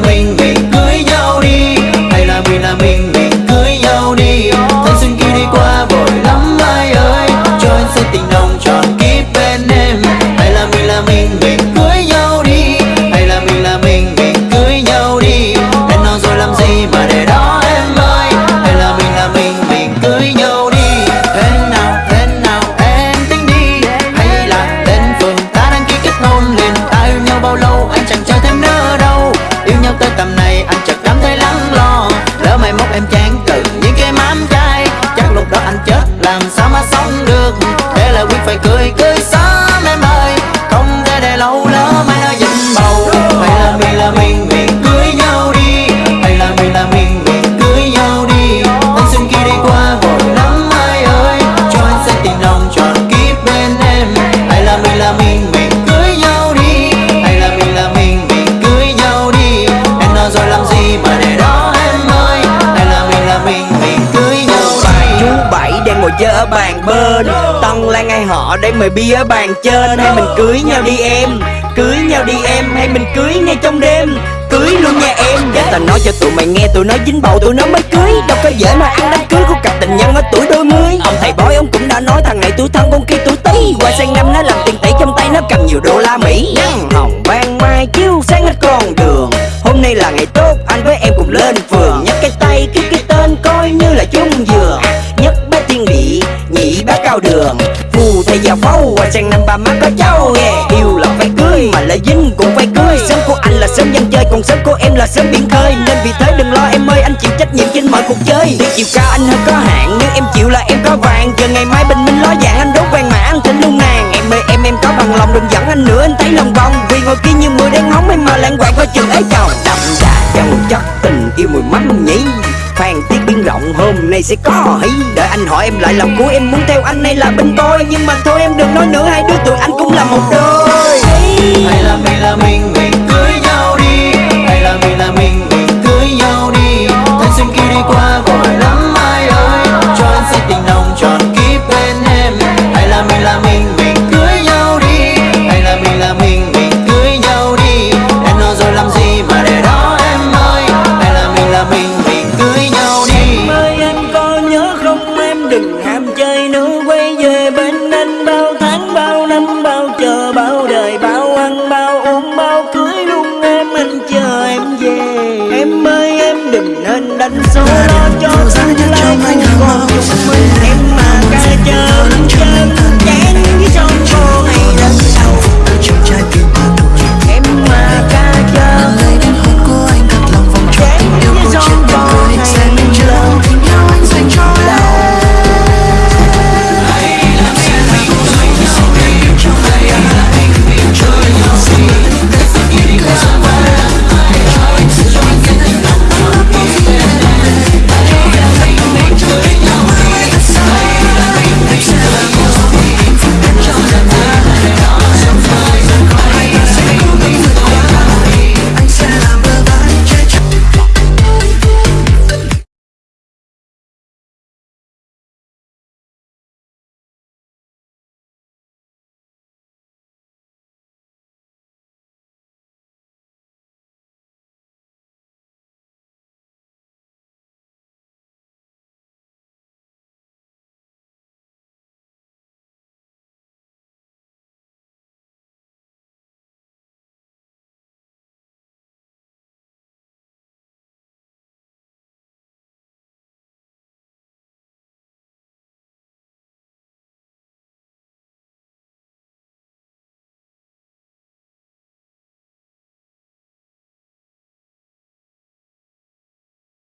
mình mình làm sao mà sống được? Thế là quyết phải cười cười sớm em ơi. Không thể để lâu lỡ mai nó dính bầu. Mày là mình là mình. Ở bàn bên. Tân Lan ai họ để mời bia ở bàn trên. Hay mình cưới nhau đi em, Cưới nhau đi em. Hay mình cưới ngay trong đêm, Cưới luôn nha em. Để tao nói cho tụi mày nghe, Tụi nó dính bầu, tụi nó mới cưới. Đâu có dễ mà ăn đám cưới của cặp tình nhân ở tuổi đôi mươi. Ông thầy bói, ông cũng đã nói thằng này tuổi thân, con kia tuổi tý. Qua sang năm nó làm tiền tỷ trong tay, nó cầm nhiều đô la Mỹ. Nắng hồng ban mai, chiếu sáng hết con đường. Hôm nay là ngày tốt, anh với em cùng lên phường. Nhấc cái tay, ký cái tên, coi như là chung gì bá Phù thầy già phâu hoa sang năm ba má có cháu nghe. Yêu là phải cưới mà lỡ dính cũng phải cưới. Sớm của anh là sớm dân chơi, còn sớm của em là sớm biển khơi. Nên vì thế đừng lo, em ơi, anh chịu trách nhiệm trên mọi cuộc chơi. Tuy chiều cao anh hơi có hạn nhưng em chịu là em có vàng. Chờ ngày mai bình minh ló dạng, anh đốt vàng mà anh thịnh luôn nàng Em ơi, em em có bằng lòng đừng dẫn anh nữa, anh thấy lòng vòng. Vì ngồi kia như mưa đen hóng em mà lãng quạng coi chừng ấy chồng. Đậm đà trong chất tình, yêu mùi mắm nhỉ Phan tiết biến rộng. Hôm nay sẽ có hí Đợi anh hỏi em lại lòng của em. Muốn theo anh hay là bên tôi? Nhưng mà thôi em đừng nói nữa. Hai đứa tụi anh cũng là một đôi. Hay là mình là mình?